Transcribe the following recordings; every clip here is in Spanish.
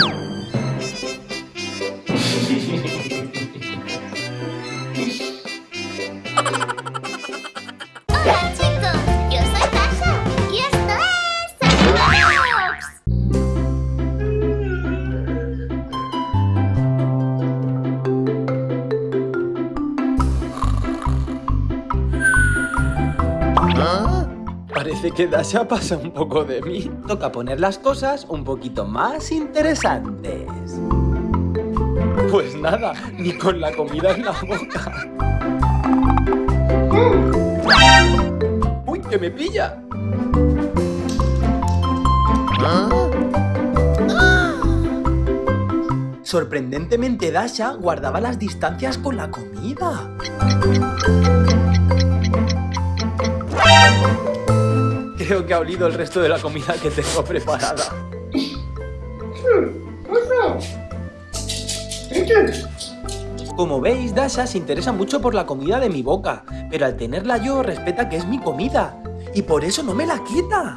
you Parece que Dasha pasa un poco de mí. Toca poner las cosas un poquito más interesantes. Pues nada, ni con la comida en la boca. ¡Uy, que me pilla! Sorprendentemente Dasha guardaba las distancias con la comida. Creo que ha olido el resto de la comida que tengo preparada. Como veis, Dasha se interesa mucho por la comida de mi boca, pero al tenerla yo respeta que es mi comida, y por eso no me la quita.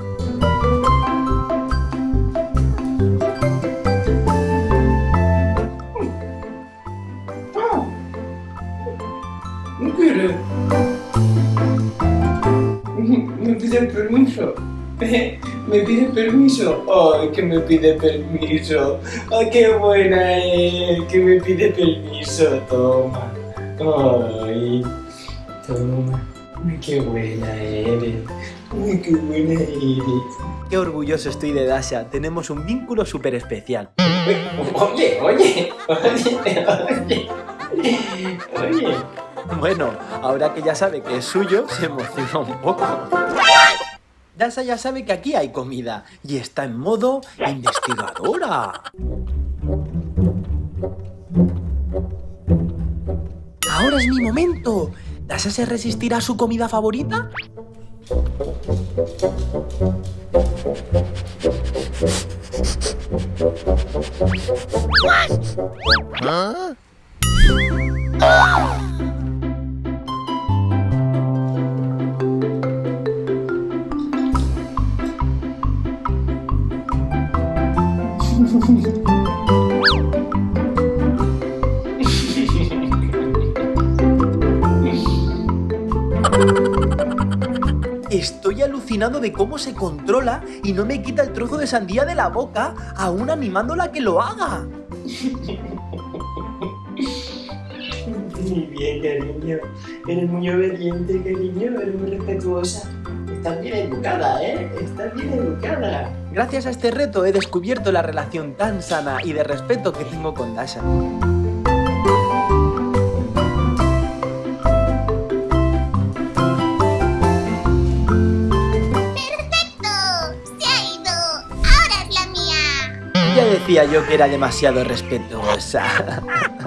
Me pide permiso. Me pide permiso. Ay, que me pide permiso. Ay, qué buena es. Que me pide permiso. Toma. Ay. Toma. Ay, qué buena eres. Ay, qué buena eres. Qué orgulloso estoy de Dasha, tenemos un vínculo súper especial. Oye, oye, oye, oye. Oye. Bueno, ahora que ya sabe que es suyo, se emociona un poco. Dasha ya sabe que aquí hay comida y está en modo investigadora. Ahora es mi momento. ¿Dasha se resistirá a su comida favorita? Estoy alucinado de cómo se controla y no me quita el trozo de sandía de la boca, aún animándola a que lo haga. Muy bien, cariño. Eres muy obediente, cariño. Eres muy respetuosa. Estás bien educada, ¿eh? Estás bien educada. Gracias a este reto he descubierto la relación tan sana y de respeto que tengo con Dasha. Ya decía yo que era demasiado respetuosa.